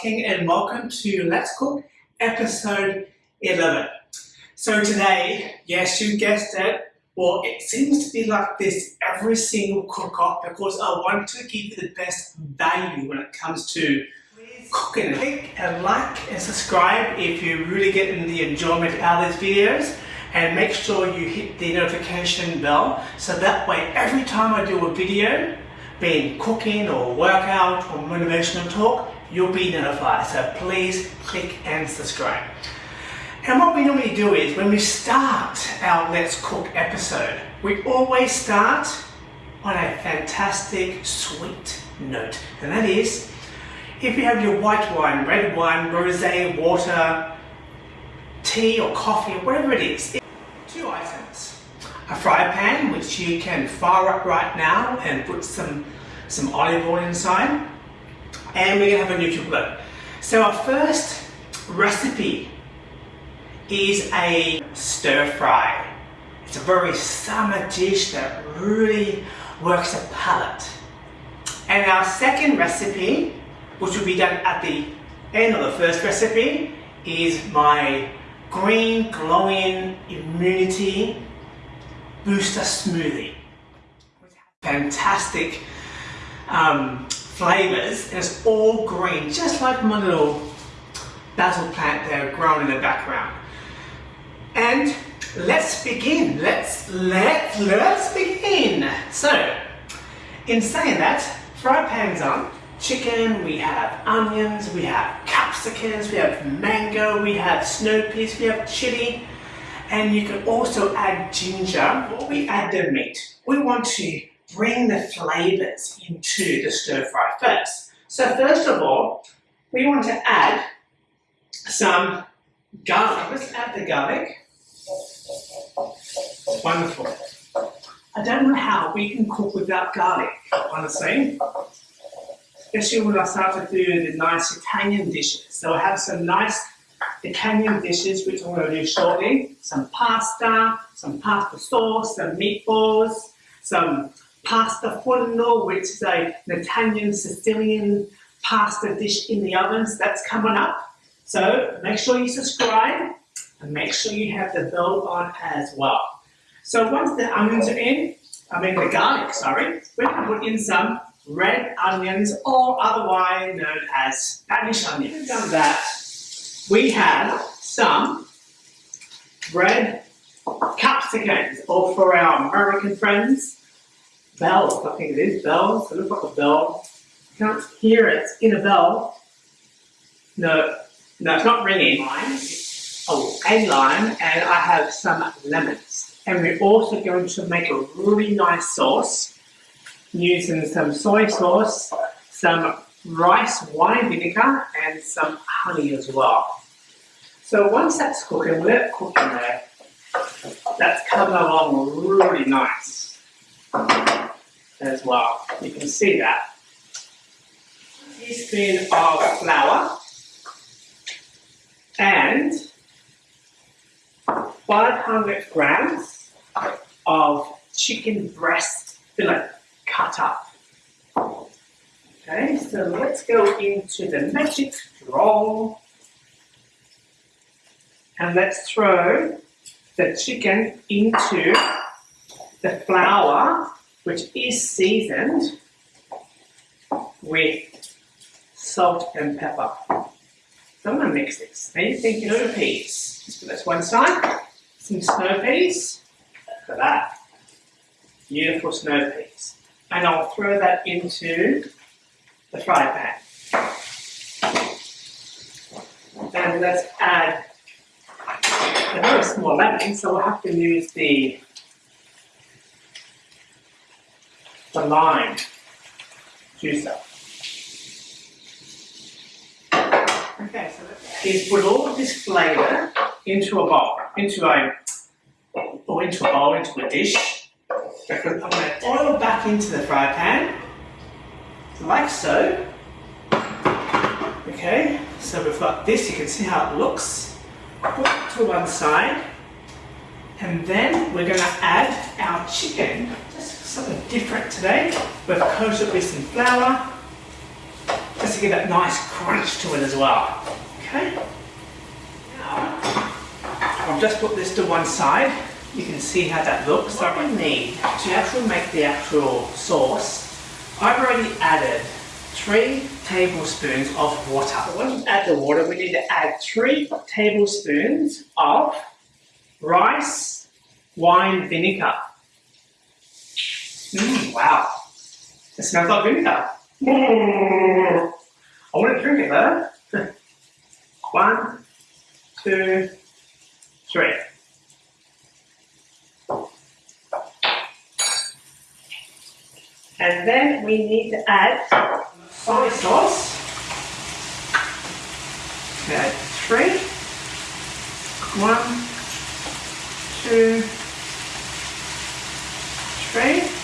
King and welcome to Let's Cook episode 11. So today, yes you guessed it, well it seems to be like this every single cook-off because I want to give you the best value when it comes to cooking. Click and like and subscribe if you're really getting the enjoyment out of these videos and make sure you hit the notification bell so that way every time I do a video being cooking or workout or motivational talk, you'll be notified. So please click and subscribe. And what we normally do is when we start our Let's Cook episode, we always start on a fantastic sweet note. And that is, if you have your white wine, red wine, rosé, water, tea or coffee, or whatever it is, two items a fry pan, which you can fire up right now and put some, some olive oil inside. And we're gonna have a NutriBullet. So our first recipe is a stir fry. It's a very summer dish that really works the palate. And our second recipe, which will be done at the end of the first recipe, is my green glowing immunity booster smoothie. Fantastic um, flavors and it's all green, just like my little basil plant there growing in the background. And let's begin. Let's let let's begin. So, in saying that, fry pans on. Chicken, we have onions, we have capsicums, we have mango, we have snow peas, we have chili, and you can also add ginger. Before we add the meat, we want to bring the flavors into the stir fry first. So first of all, we want to add some garlic. Let's add the garlic. Wonderful. I don't know how we can cook without garlic, honestly. Especially when I start to do the nice Italian dishes. So I have some nice Italian dishes, which I'm going to do shortly. Some pasta, some pasta sauce, some meatballs, some pasta forno, which is a, an Italian Sicilian pasta dish in the ovens. That's coming up. So make sure you subscribe and make sure you have the bell on as well. So once the onions are in, I mean the garlic, sorry, we're going to put in some red onions or otherwise known as Spanish onions. Done that we have some red capsicums, or for our American friends, bells, I think it is, bells, it looks like a bell. You can't hear it in a bell. No, no, it's not ringing. Lime, oh, a lime, and I have some lemons. And we're also going to make a really nice sauce using some soy sauce, some rice wine vinegar, and some honey as well. So once that's cooking, let it there. That's coming along really nice as well. You can see that. Teaspoon of flour and 500 grams of chicken breast fillet cut up. Okay, so let's go into the magic drawer and let's throw the chicken into the flour, which is seasoned with salt and pepper. So I'm going to mix this. Now you think snow peas. Just put this one side. Some snow peas. Look at that. Beautiful snow peas. And I'll throw that into the fry pan. And let's add a very small lemon, so we'll have to use the, the lime juicer. Okay, so let's put all of this flavour into a bowl, into a, or into a bowl, into a dish. I'm going to oil back into the fry pan, like so. Okay, so we've got this, you can see how it looks put to one side and then we're going to add our chicken, something different today. We've coated with some flour, just to give that nice crunch to it as well. Okay. Now, I've just put this to one side. You can see how that looks. So I need to actually make the actual sauce. I've already added three tablespoons of water. So when you add the water, we need to add three tablespoons of rice wine vinegar. Mm, wow, it smells like vinegar. I want to drink it though. One, two, three. And then we need to add soy sauce. Okay, three. One, two, three.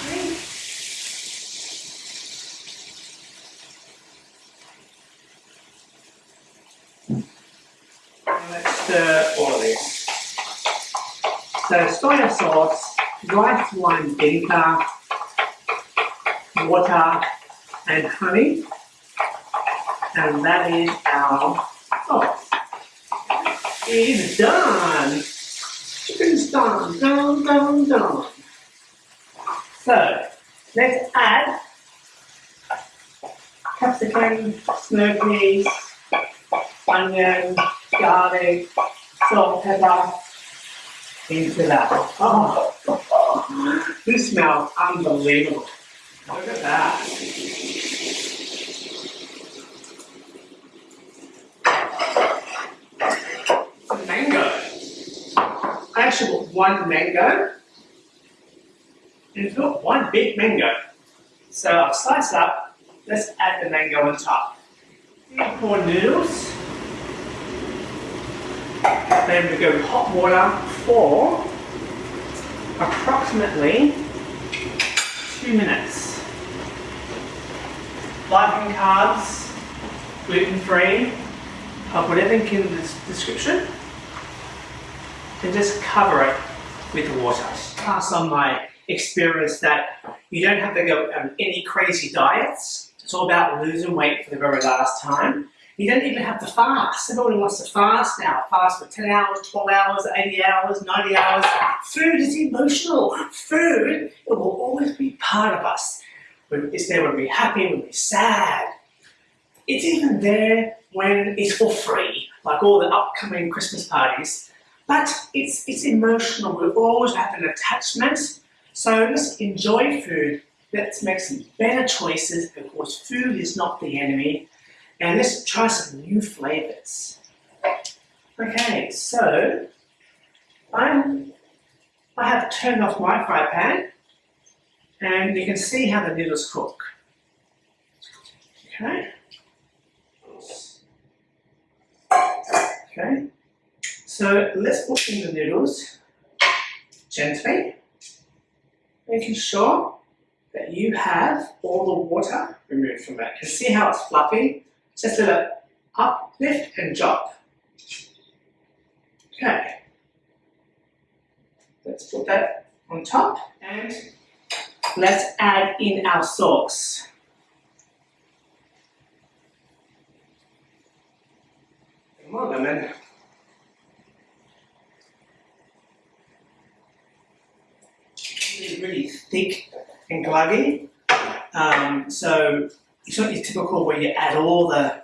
Let's all of this. So soy sauce, rice wine vinegar, water and honey. And that is our sauce. It's done. It's done, done, done, done. So let's add capsicum, snow peas, onion, salt, pepper into that. Oh, this smells unbelievable. Look at that. Mango. I actually got one mango and it's got one big mango. So I'll slice up. Let's add the mango on top. Pour noodles. Then we go hot water for approximately two minutes. Light and carbs, gluten free. I'll put everything in the description and just cover it with water. Pass on my experience that you don't have to go on any crazy diets. It's all about losing weight for the very last time. You don't even have to fast. Everybody wants to fast now. Fast for 10 hours, 12 hours, 80 hours, 90 hours. Food is emotional. Food, it will always be part of us. It's there when we're happy, when we're sad. It's even there when it's for free, like all the upcoming Christmas parties. But it's, it's emotional. We always have an attachment. So let's enjoy food. Let's make some better choices because food is not the enemy. And let's try some new flavors. Okay, so I'm, I have turned off my fry pan and you can see how the noodles cook. Okay. Okay. So let's put in the noodles gently, making sure that you have all the water removed from it. You can see how it's fluffy just a little up, lift and drop. Okay. Let's put that on top and let's add in our sauce. Come on, lemon. It's really thick and gluggy. Um, so it's not your typical where you add all the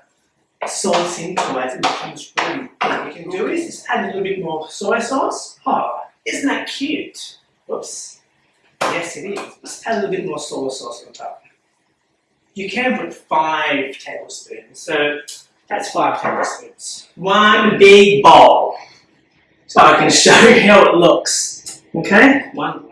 sauce into it and it becomes really What you can do is just add a little bit more soy sauce. Oh, isn't that cute? Whoops. Yes, it is. Just add a little bit more soy sauce on top. You can put five tablespoons, so that's five tablespoons. One big bowl. So I can show you how it looks. Okay? One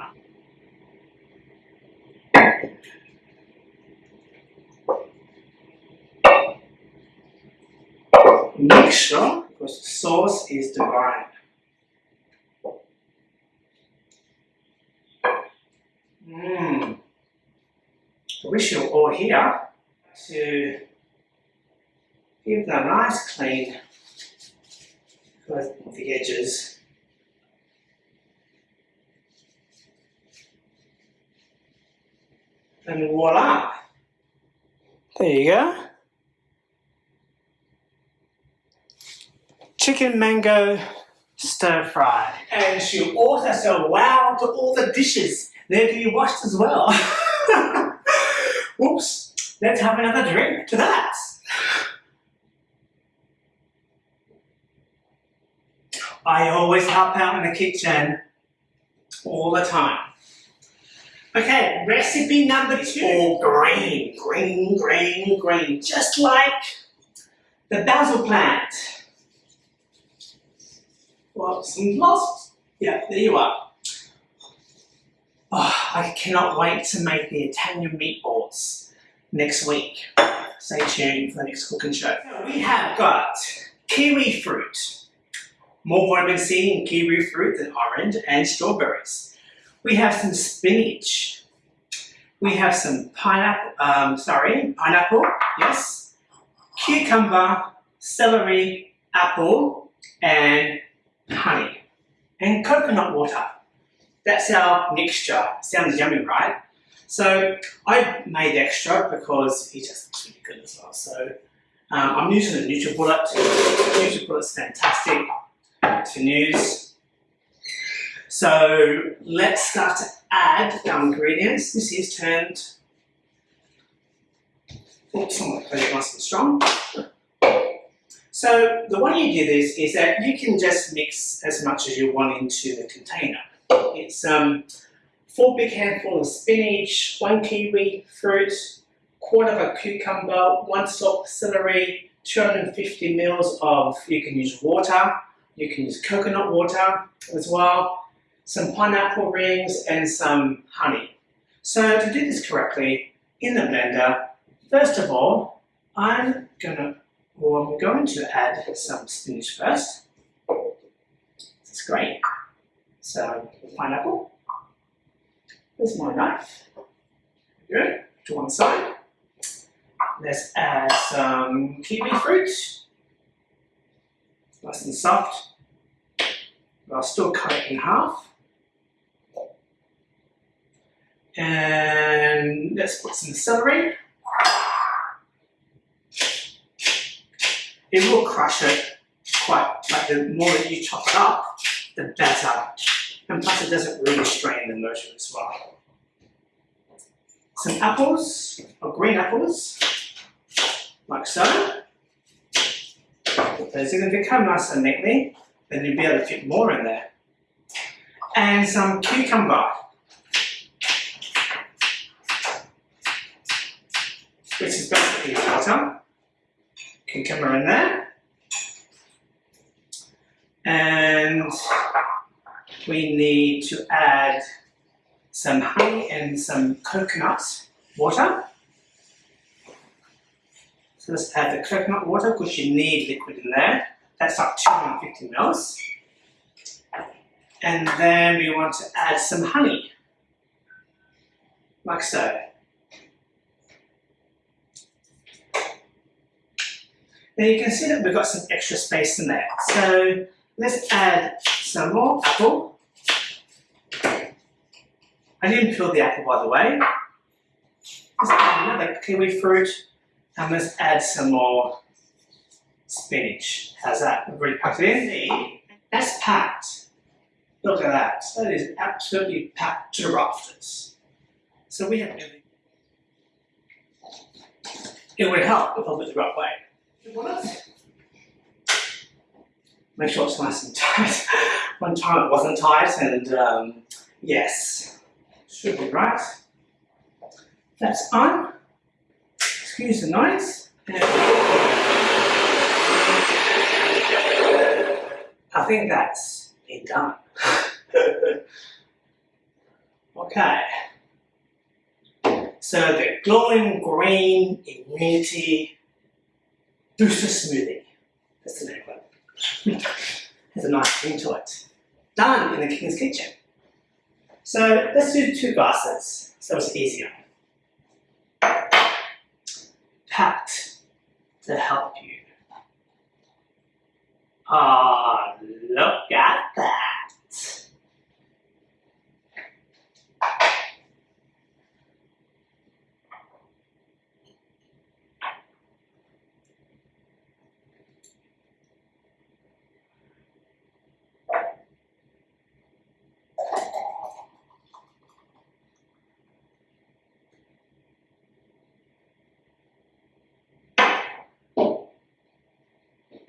mixture because the sauce is divine. Mmm. I wish you were all here to give them a nice clean with the edges. And voila! There you go. Chicken mango stir fry. And she also said wow to all the dishes. They're to be washed as well. Oops, let's have another drink to that. I always help out in the kitchen all the time. Okay, recipe number two. All green, green, green, green, just like the basil plant. Well, some lost. Yeah, there you are. Oh, I cannot wait to make the Italian meatballs next week. Stay tuned for the next cooking show. We have got kiwi fruit. More vitamin C in kiwi fruit than orange and strawberries. We have some spinach. We have some pineapple, um, sorry, pineapple, yes. Cucumber, celery, apple, and honey. And coconut water. That's our mixture. Sounds yummy, right? So I made extra because it just looks really good as well. So um, I'm using the NutriBullet. NutriBullet's fantastic to news. So let's start to add our ingredients. This is turned, oops, nice and strong. So the way you do this is that you can just mix as much as you want into the container. It's um, four big handfuls of spinach, one kiwi fruit, quarter of a cucumber, one stalk celery, 250 mils of, you can use water, you can use coconut water as well, some pineapple rings and some honey. So to do this correctly, in the blender, first of all, I'm gonna, or I'm going to add some spinach first. That's great. So pineapple. There's my knife. Good. To one side. Let's add some kiwi fruit. Nice and soft. But I'll still cut it in half. And let's put some celery. It will crush it quite, like the more that you chop it up, the better. And plus it doesn't really strain the motor as well. Some apples, or green apples, like so. Those are going to come nice and neatly then you'll be able to fit more in there. And some cucumber. Which is basically water. Cucumber in there. And we need to add some honey and some coconut water. So let's add the coconut water because you need liquid in there. That's like 250 mils. And then we want to add some honey, like so. Now you can see that we've got some extra space in there. So let's add some more apple. I didn't peel the apple by the way. Let's add another kiwi fruit and let's add some more spinach. How's that? We've already packed it in. That's packed. Look at that. That is absolutely packed to the rafters. So we have. It would help if I put the right way. Make sure it's nice and tight. One time it wasn't tight and um, yes, should be right. That's on. Excuse the noise. I think that's it done. okay. So the glowing green immunity booster smoothie. That's the name. Has a nice ring to it. Done in the King's Kitchen. So let's do two glasses so it's easier. Packed to help you. Ah, oh, look at that.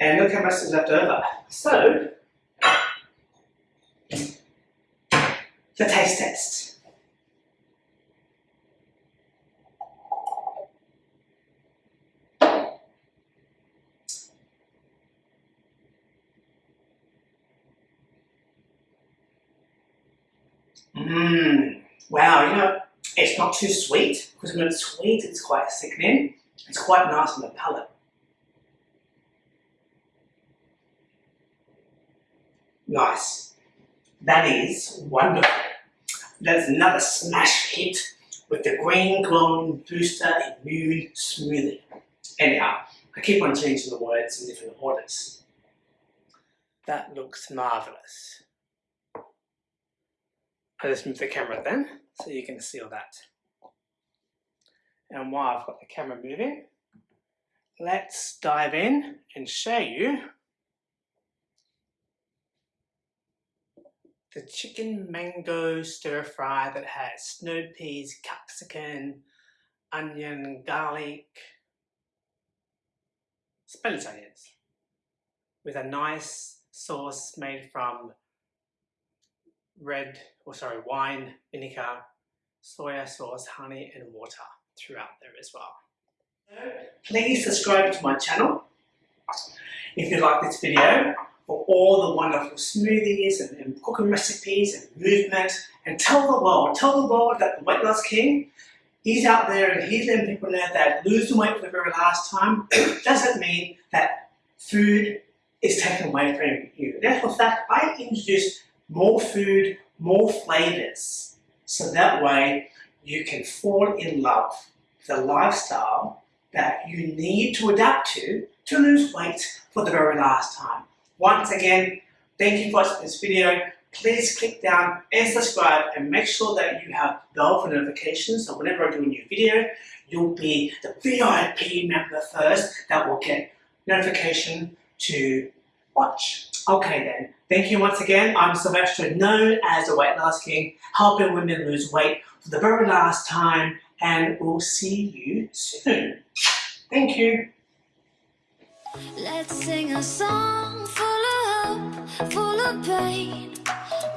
And look how much is left over. So, the taste test. Mmm, wow, you know, it's not too sweet, because when it's sweet, it's quite sickening. It's quite nice on the palate. Nice. That is wonderful. That's another smash hit with the green glowing booster immune smoothie. Anyhow, I keep on changing the words in different orders. That looks marvellous. I'll just move the camera then so you can see all that. And while I've got the camera moving, let's dive in and show you the chicken mango stir fry that has snow peas, capsicum, onion, garlic, Spanish onions with a nice sauce made from red, or sorry, wine, vinegar, soya sauce, honey and water throughout there as well. Please subscribe to my channel if you like this video for all the wonderful smoothies and, and cooking recipes and movement and tell the world, tell the world that the Weight Loss King He's out there and he's letting people know that losing weight for the very last time doesn't mean that food is taken away from you. Therefore, fact, I introduce more food, more flavors. So that way you can fall in love with the lifestyle that you need to adapt to to lose weight for the very last time. Once again, thank you for watching this video. Please click down and subscribe and make sure that you have bell for notifications so whenever I do a new video, you'll be the VIP member first that will get notification to watch. Okay then, thank you once again. I'm Sylvester, known as the Weight Loss King, helping women lose weight for the very last time, and we'll see you soon. Thank you. Let's sing a song full of hope, full of pain.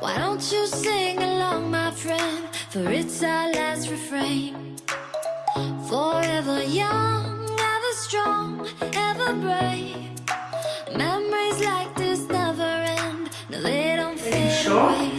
Why don't you sing along, my friend? For it's our last refrain. Forever young, ever strong, ever brave. Memories like this never end. No, they don't fade sure? away.